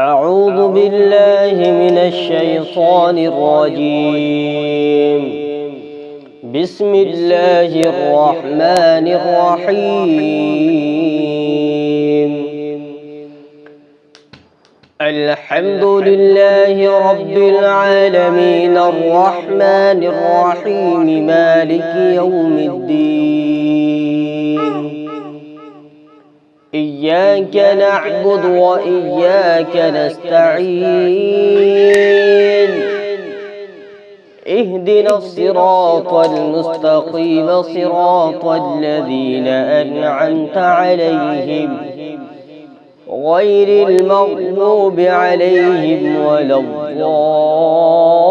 أعوذ بالله من الشيطان الرجيم. بسم الله الرحمن الرحيم. الحمد لله رب العالمين. الرحمن الرحيم. مالك يوم الدين. إياك نعبد وإياك نستعين. اهدنا الصراط المستقيم صراط الذين أنعمت عليهم غير المغضوب عليهم ولا الضالين.